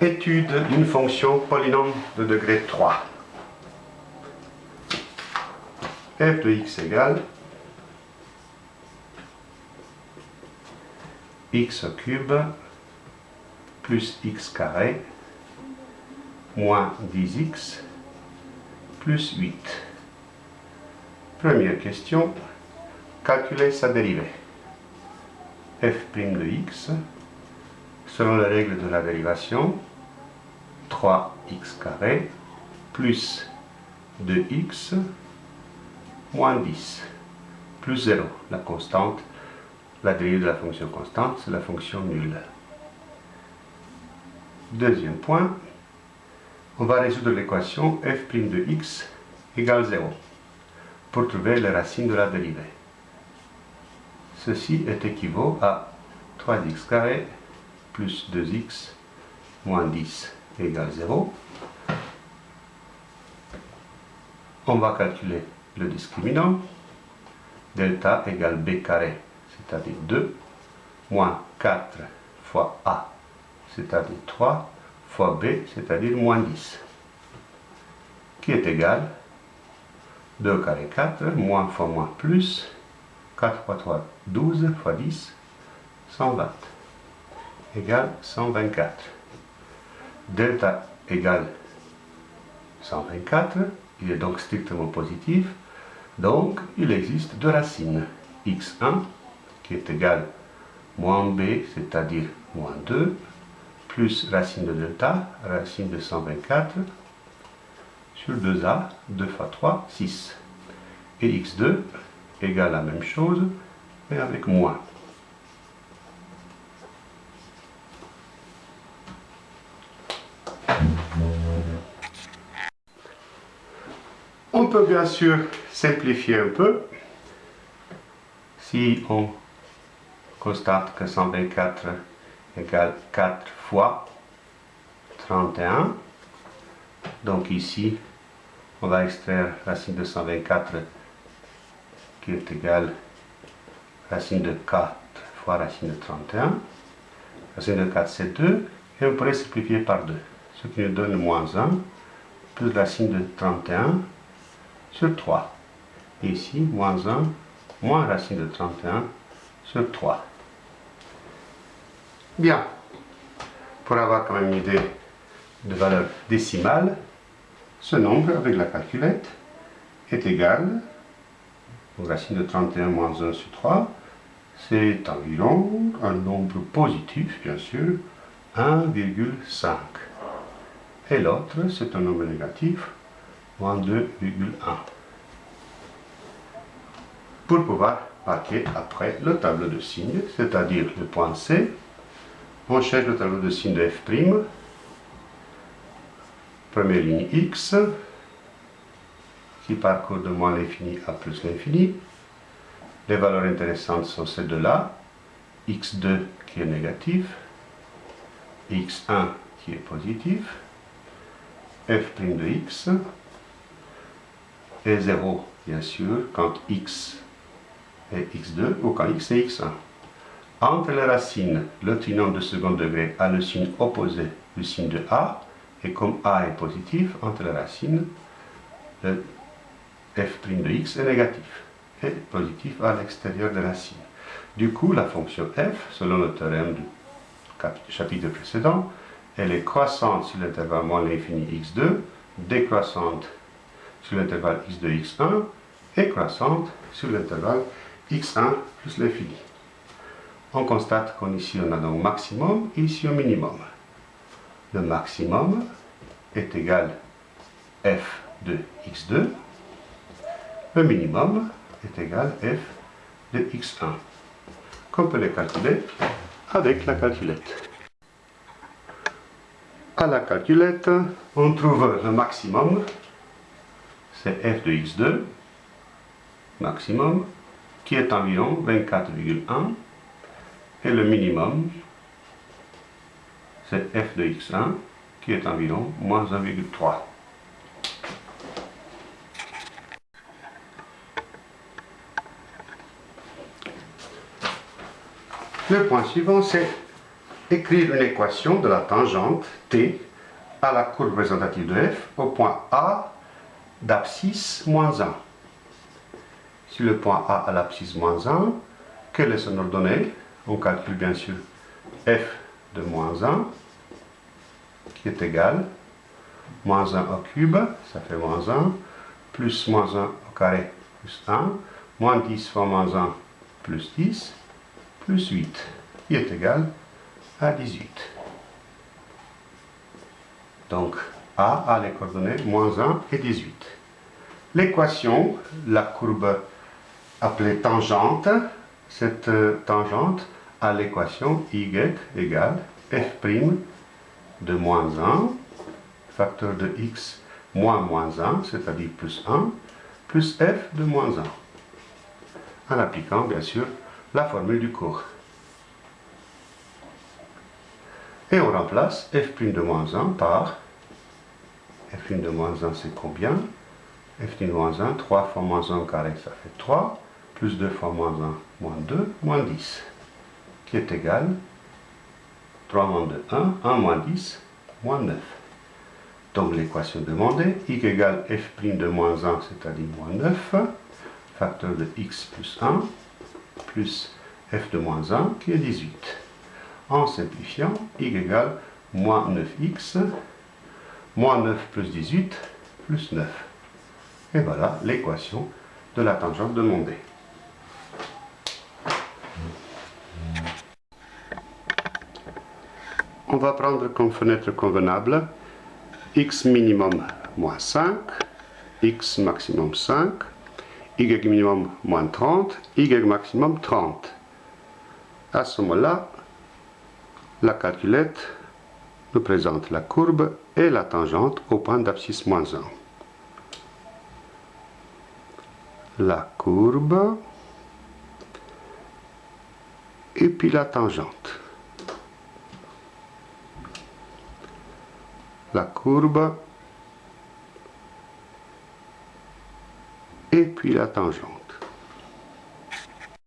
Étude d'une fonction polynôme de degré 3. f de x égale x au cube plus x carré moins 10x plus 8. Première question, calculer sa dérivée. f' de x, selon les règles de la dérivation, 3x carré plus 2x moins 10 plus 0, la constante, la dérivée de la fonction constante, c'est la fonction nulle. Deuxième point, on va résoudre l'équation f' de x égale 0 pour trouver les racines de la dérivée. Ceci est équivaut à 3x carré plus 2x moins 10 égale 0. On va calculer le discriminant. Delta égale b carré, c'est-à-dire 2, moins 4 fois a, c'est-à-dire 3, fois b, c'est-à-dire moins 10, qui est égal 2 carré 4, moins fois moins plus, 4 fois 3, 12 fois 10, 120, égale 124. Delta égale 124, il est donc strictement positif, donc il existe deux racines, x1 qui est égal moins b, c'est-à-dire moins 2, plus racine de delta, racine de 124, sur 2a, 2 fois 3, 6. Et x2 égale la même chose, mais avec moins. On peut bien sûr simplifier un peu. Si on constate que 124 égale 4 fois 31. Donc ici, on va extraire racine de 124 qui est égale racine de 4 fois racine de 31. Racine de 4 c'est 2 et on pourrait simplifier par 2, ce qui nous donne moins 1 plus racine de 31 sur 3. Et ici, moins 1 moins racine de 31 sur 3. Bien. Pour avoir quand même une idée de valeur décimale, ce nombre avec la calculette est égal au racine de 31 moins 1 sur 3. C'est environ un nombre positif, bien sûr, 1,5. Et l'autre, c'est un nombre négatif, moins 2,1. Pour pouvoir marquer après le tableau de signes, c'est-à-dire le point C, on cherche le tableau de signes de f'. Première ligne x, qui parcourt de moins l'infini à plus l'infini. Les valeurs intéressantes sont ces deux-là. x2 qui est négatif, x1 qui est positif, f' de x, et 0 bien sûr quand x est x2 ou quand x est x1. Entre les racines, le trinôme de second degré a le signe opposé du signe de A, et comme A est positif, entre les racines, le f' de x est négatif, et positif à l'extérieur de la racine. Du coup, la fonction f, selon le théorème du chapitre précédent, elle est croissante sur l'intervalle moins l'infini x2, décroissante sur l'intervalle x2, x1, et croissante sur l'intervalle x1 plus l'infini on constate qu'ici on a donc maximum et ici un minimum. Le maximum est égal f de x2. Le minimum est égal f de x1. Qu'on peut les calculer avec la calculette. À la calculette, on trouve le maximum, c'est f de x2, maximum, qui est environ 24,1 et le minimum, c'est f de x1 qui est environ moins 1,3. Le point suivant, c'est écrire une équation de la tangente t à la courbe représentative de f au point A d'abscisse moins 1. Si le point A a l'abscisse moins 1, quelle est son ordonnée? On calcule bien sûr f de moins 1 qui est égal moins 1 au cube, ça fait moins 1, plus moins 1 au carré plus 1, moins 10 fois moins 1 plus 10, plus 8, qui est égal à 18. Donc, A a les coordonnées moins 1 et 18. L'équation, la courbe appelée tangente, cette euh, tangente a l'équation y égale f' de moins 1, facteur de x moins moins 1, c'est-à-dire plus 1, plus f de moins 1, en appliquant bien sûr la formule du cours. Et on remplace f' de moins 1 par f' de moins 1 c'est combien? F' de moins 1, 3 fois moins 1 au carré ça fait 3, plus 2 fois moins 1, moins 2, moins 10, qui est égal? 3 moins 2, 1, 1 moins 10, moins 9. Donc l'équation demandée, y égale f' de moins 1, c'est-à-dire moins 9, facteur de x plus 1, plus f de moins 1, qui est 18. En simplifiant, y égale moins 9x, moins 9 plus 18, plus 9. Et voilà l'équation de la tangente demandée. On va prendre comme fenêtre convenable x minimum moins 5, x maximum 5, y minimum moins 30, y maximum 30. À ce moment-là, la calculette nous présente la courbe et la tangente au point d'abscisse moins 1. La courbe et puis la tangente. La courbe et puis la tangente.